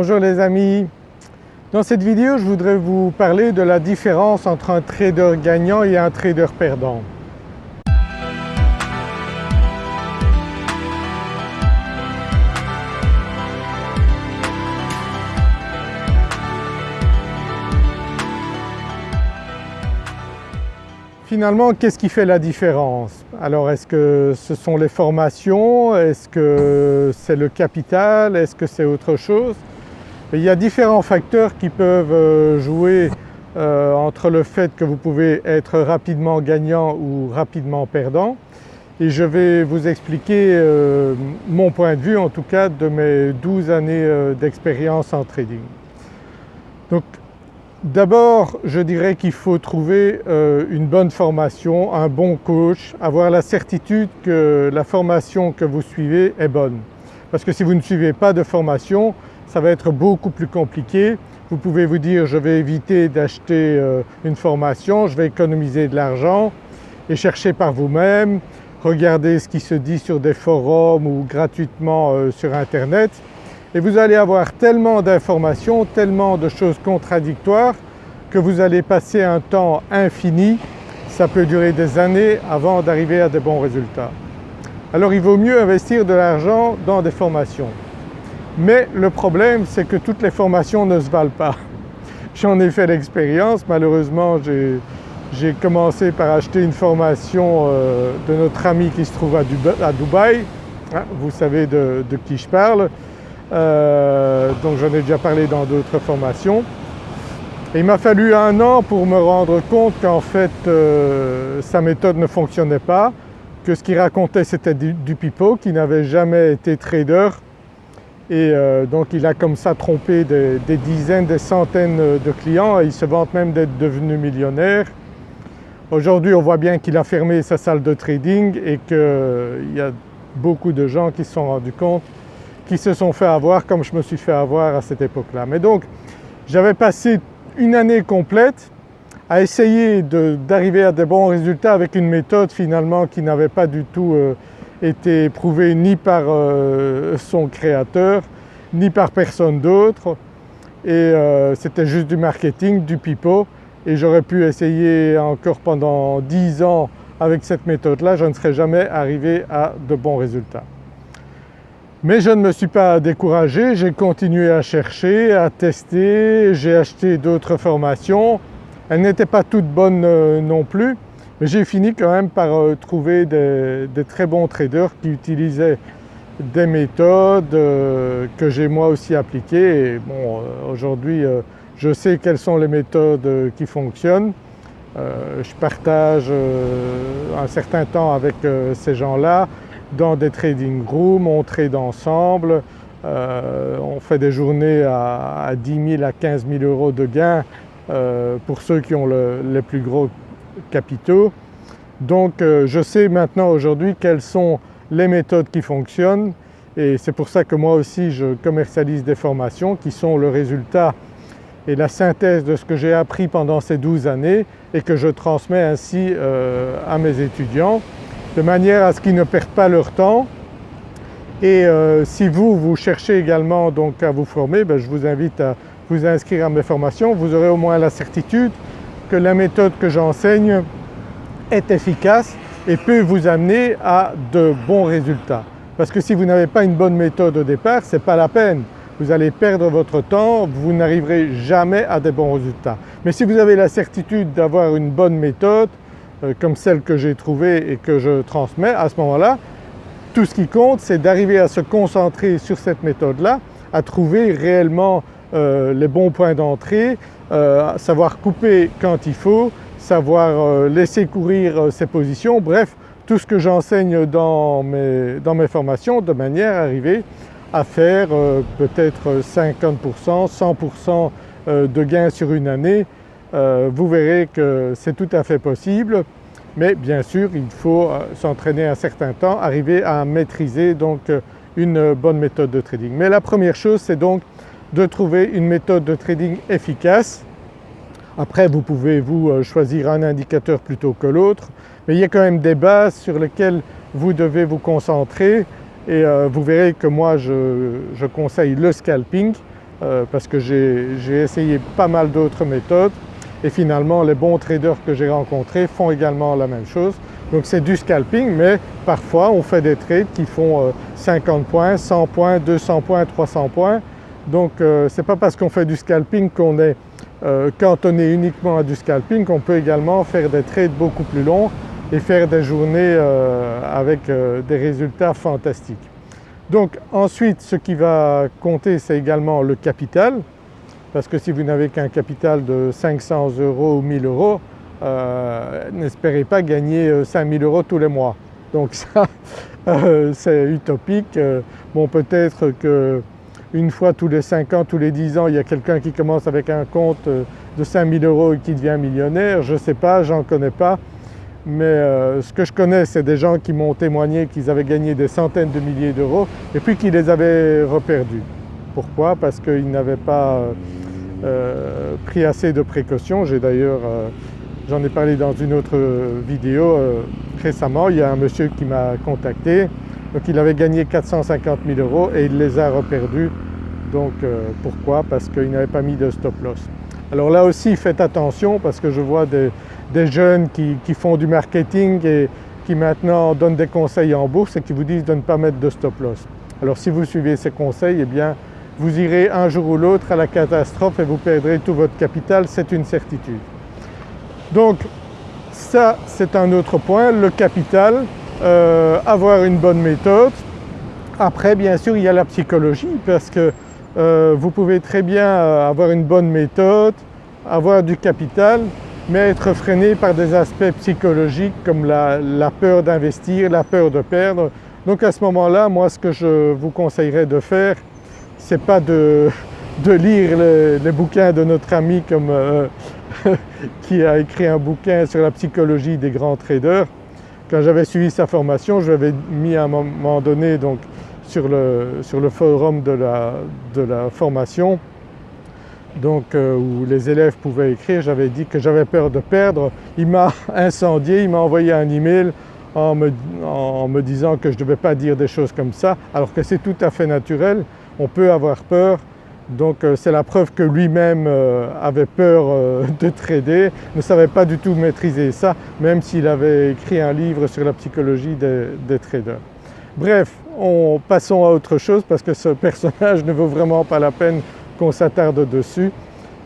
Bonjour les amis, dans cette vidéo je voudrais vous parler de la différence entre un trader gagnant et un trader perdant. Finalement, qu'est-ce qui fait la différence? Alors est-ce que ce sont les formations? Est-ce que c'est le capital? Est-ce que c'est autre chose? Il y a différents facteurs qui peuvent euh, jouer euh, entre le fait que vous pouvez être rapidement gagnant ou rapidement perdant et je vais vous expliquer euh, mon point de vue en tout cas de mes 12 années d'expérience en trading. Donc D'abord je dirais qu'il faut trouver une bonne formation, un bon coach, avoir la certitude que la formation que vous suivez est bonne. Parce que si vous ne suivez pas de formation ça va être beaucoup plus compliqué. Vous pouvez vous dire je vais éviter d'acheter euh, une formation, je vais économiser de l'argent et chercher par vous-même, regarder ce qui se dit sur des forums ou gratuitement euh, sur internet et vous allez avoir tellement d'informations, tellement de choses contradictoires que vous allez passer un temps infini, ça peut durer des années avant d'arriver à des bons résultats. Alors il vaut mieux investir de l'argent dans des formations. Mais le problème c'est que toutes les formations ne se valent pas. J'en ai fait l'expérience, malheureusement j'ai commencé par acheter une formation euh, de notre ami qui se trouve à, Dubaï, hein, vous savez de qui je parle, euh, donc j'en ai déjà parlé dans d'autres formations. il m'a fallu un an pour me rendre compte qu'en fait euh, sa méthode ne fonctionnait pas, que ce qu'il racontait c'était du, pipeau, qu'il n'avait jamais été trader et euh, donc il a comme ça trompé des, dizaines, des centaines de clients il se vante même d'être devenu millionnaire. Aujourd'hui on voit bien qu'il a fermé sa salle de trading et qu'il y a beaucoup de gens qui se sont rendus compte qui se sont fait avoir comme je me suis fait avoir à cette époque-là. Mais donc j'avais passé une année complète à essayer d'arriver à des bons résultats avec une méthode finalement qui n'avait pas du tout euh, été prouvée ni par euh, son créateur ni par personne d'autre. Et euh, c'était juste du marketing, du pipeau. Et j'aurais pu essayer encore pendant 10 ans avec cette méthode-là, je ne serais jamais arrivé à de bons résultats. Mais je ne me suis pas découragé, j'ai continué à chercher, à tester, j'ai acheté d'autres formations. Elles n'étaient pas toutes bonnes euh, non plus, mais j'ai fini quand même par euh, trouver des, très bons traders qui utilisaient des méthodes euh, que j'ai moi aussi appliquées et bon aujourd'hui je sais quelles sont les méthodes qui fonctionnent. je partage un certain temps avec ces gens-là, dans des trading rooms, on trade ensemble, euh, on fait des journées à, 10 000 à 15 000 euros de gains euh, pour ceux qui ont les plus gros capitaux. Donc euh, je sais maintenant aujourd'hui quelles sont les méthodes qui fonctionnent et c'est pour ça que moi aussi je commercialise des formations qui sont le résultat et la synthèse de ce que j'ai appris pendant ces 12 années et que je transmets ainsi à mes étudiants de manière à ce qu'ils ne perdent pas leur temps. Et euh, si vous, vous cherchez également donc à vous former, ben, je vous invite à vous inscrire à mes formations. Vous aurez au moins la certitude que la méthode que j'enseigne est efficace et peut vous amener à de bons résultats. Parce que si vous n'avez pas une bonne méthode au départ, ce n'est pas la peine. Vous allez perdre votre temps, vous n'arriverez jamais à des bons résultats. Mais si vous avez la certitude d'avoir une bonne méthode, euh, comme celle que j'ai trouvée et que je transmets, à ce moment-là, tout ce qui compte c'est d'arriver à se concentrer sur cette méthode-là, à trouver réellement euh, les bons points d'entrée, euh, savoir couper quand il faut, savoir laisser courir ses positions, bref tout ce que j'enseigne dans mes, dans mes formations de manière à arriver à faire peut-être 50%, 100% de gains sur une année. Euh, vous verrez que c'est tout à fait possible. Mais bien sûr il faut euh, s'entraîner un certain temps, arriver à maîtriser donc euh, une bonne méthode de trading. Mais la première chose c'est donc de trouver une méthode de trading efficace. Après vous pouvez vous choisir un indicateur plutôt que l'autre mais il y a quand même des bases sur lesquelles vous devez vous concentrer et vous verrez que moi je conseille le scalping parce que j'ai essayé pas mal d'autres méthodes et finalement les bons traders que j'ai rencontrés font également la même chose. Donc c'est du scalping mais parfois on fait des trades qui font 50 points, 100 points, 200 points, 300 points. Donc ce n'est pas parce qu'on fait du scalping qu'on est cantonné uniquement à du scalping qu'on peut également faire des trades beaucoup plus longs et faire des journées euh, avec euh, des résultats fantastiques. Donc ensuite ce qui va compter c'est également le capital parce que si vous n'avez qu'un capital de 500 euros ou 1000 euros, euh, n'espérez pas gagner 5000 euros tous les mois. Donc ça c'est utopique. Bon peut-être qu'une fois tous les 5 ans, tous les 10 ans, il y a quelqu'un qui commence avec un compte de 5000 euros et qui devient millionnaire, je ne sais pas, j'en connais pas. Mais euh, ce que je connais c'est des gens qui m'ont témoigné qu'ils avaient gagné des centaines de milliers d'euros et puis qu'ils les avaient reperdus. Pourquoi? Parce qu'ils n'avaient pas euh, pris assez de précautions. J'ai d'ailleurs, euh, j'en ai parlé dans une autre vidéo récemment, il y a un monsieur qui m'a contacté, donc il avait gagné 450 000 euros et il les a reperdus. Donc pourquoi? Parce qu'il n'avait pas mis de stop loss. Alors là aussi faites attention parce que je vois des, jeunes qui, font du marketing et qui maintenant donnent des conseils en bourse et qui vous disent de ne pas mettre de stop loss. Alors si vous suivez ces conseils, eh bien vous irez un jour ou l'autre à la catastrophe et vous perdrez tout votre capital, c'est une certitude. Donc ça c'est un autre point, le capital, euh, avoir une bonne méthode. Après bien sûr il y a la psychologie parce que euh, vous pouvez très bien euh, avoir une bonne méthode, avoir du capital mais être freiné par des aspects psychologiques comme la, peur d'investir, la peur de perdre. Donc à ce moment-là, moi ce que je vous conseillerais de faire, c'est pas de, lire les, bouquins de notre ami qui a écrit un bouquin sur la psychologie des grands traders. Quand j'avais suivi sa formation, je l'avais mis à un moment donné donc, sur, le, sur le forum de la, de la formation donc euh, où les élèves pouvaient écrire, j'avais dit que j'avais peur de perdre. Il m'a incendié, il m'a envoyé un email en me, en me disant que je ne devais pas dire des choses comme ça alors que c'est tout à fait naturel, on peut avoir peur donc euh, c'est la preuve que lui-même euh, avait peur de trader, ne savait pas du tout maîtriser ça même s'il avait écrit un livre sur la psychologie des, traders. Bref, on, passons à autre chose parce que ce personnage ne vaut vraiment pas la peine qu'on s'attarde dessus.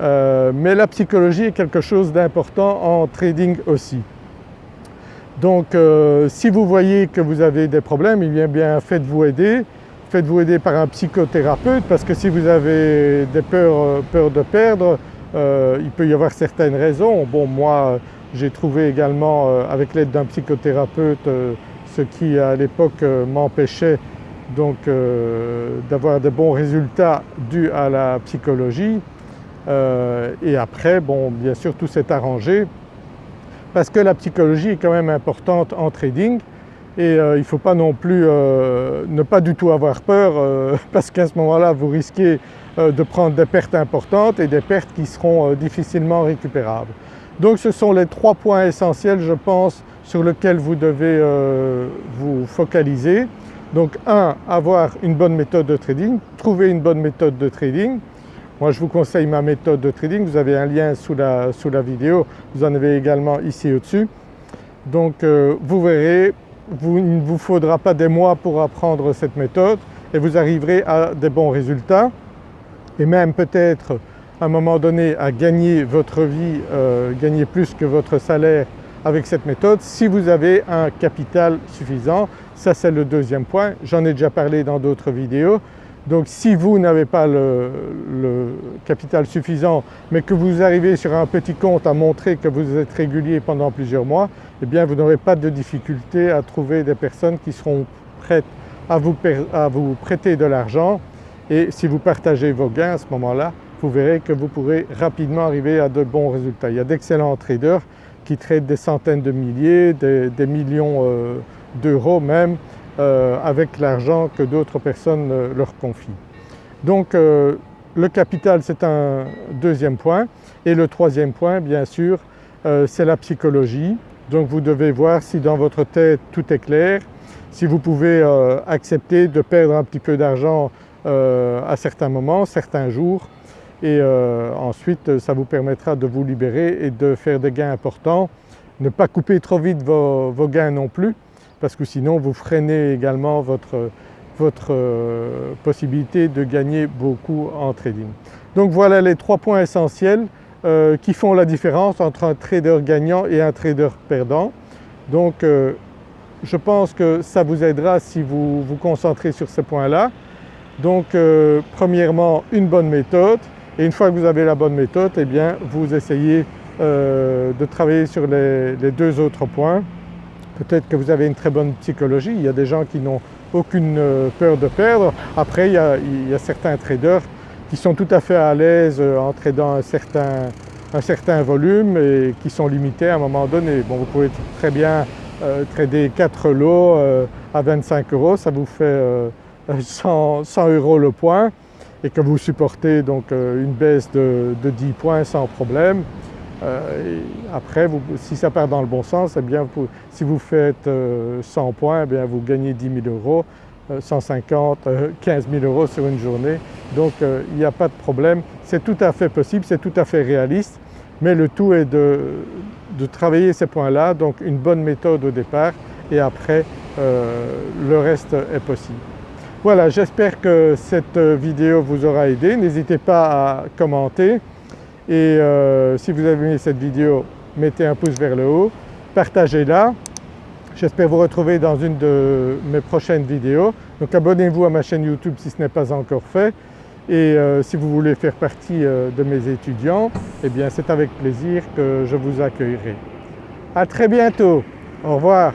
Euh, mais la psychologie est quelque chose d'important en trading aussi. Donc euh, si vous voyez que vous avez des problèmes, eh bien, bien faites-vous aider. Faites-vous aider par un psychothérapeute parce que si vous avez des peurs, euh, de perdre, il peut y avoir certaines raisons. Bon moi j'ai trouvé également avec l'aide d'un psychothérapeute ce qui à l'époque m'empêchait donc euh, d'avoir des bons résultats dus à la psychologie euh, et après bon bien sûr tout s'est arrangé parce que la psychologie est quand même importante en trading et euh, il ne faut pas non plus ne pas du tout avoir peur parce qu'à ce moment-là vous risquez de prendre des pertes importantes et des pertes qui seront difficilement récupérables. Donc ce sont les trois points essentiels je pense sur lesquels vous devez vous focaliser. Donc un, avoir une bonne méthode de trading, trouver une bonne méthode de trading. Moi je vous conseille ma méthode de trading, vous avez un lien sous la, sous la vidéo, vous en avez également ici au-dessus. Donc euh, vous verrez, vous, il ne vous faudra pas des mois pour apprendre cette méthode et vous arriverez à des bons résultats et même peut-être à un moment donné à gagner votre vie, euh, gagner plus que votre salaire avec cette méthode si vous avez un capital suffisant. Ça c'est le deuxième point, j'en ai déjà parlé dans d'autres vidéos. Donc si vous n'avez pas le, capital suffisant mais que vous arrivez sur un petit compte à montrer que vous êtes régulier pendant plusieurs mois, eh bien vous n'aurez pas de difficulté à trouver des personnes qui seront prêtes à vous, à vous prêter de l'argent et si vous partagez vos gains à ce moment-là, vous verrez que vous pourrez rapidement arriver à de bons résultats. Il y a d'excellents traders qui traitent des centaines de milliers, des, millions euh, d'euros même euh, avec l'argent que d'autres personnes euh, leur confient. Donc le capital c'est un deuxième point et le troisième point bien sûr c'est la psychologie. Donc vous devez voir si dans votre tête tout est clair, si vous pouvez accepter de perdre un petit peu d'argent à certains moments, certains jours et ensuite ça vous permettra de vous libérer et de faire des gains importants. Ne pas couper trop vite vos gains non plus parce que sinon vous freinez également votre, votre possibilité de gagner beaucoup en trading. Donc voilà les trois points essentiels euh, qui font la différence entre un trader gagnant et un trader perdant. Donc euh, je pense que ça vous aidera si vous vous concentrez sur ces points-là. Donc euh, premièrement une bonne méthode et une fois que vous avez la bonne méthode eh bien vous essayez de travailler sur les, deux autres points. Peut-être que vous avez une très bonne psychologie, il y a des gens qui n'ont aucune peur de perdre. Après il y a, certains traders qui sont tout à fait à l'aise euh, en tradant un certain, un certain volume et qui sont limités à un moment donné. Bon, vous pouvez très bien euh, trader 4 lots euh, à 25 euros, ça vous fait 100, euros le point et que vous supportez donc une baisse de, 10 points sans problème. Après, si ça part dans le bon sens, eh bien, si vous faites 100 points, eh bien, vous gagnez 10 000 euros. 150, 15 000 euros sur une journée. Donc euh, il n'y a pas de problème, c'est tout à fait possible, c'est tout à fait réaliste, mais le tout est de, travailler ces points-là, donc une bonne méthode au départ et après euh, le reste est possible. Voilà, j'espère que cette vidéo vous aura aidé. N'hésitez pas à commenter et euh, si vous avez aimé cette vidéo, mettez un pouce vers le haut, partagez-la J'espère vous retrouver dans une de mes prochaines vidéos. Donc abonnez-vous à ma chaîne YouTube si ce n'est pas encore fait et euh, si vous voulez faire partie euh, de mes étudiants, eh bien c'est avec plaisir que je vous accueillerai. À très bientôt, au revoir.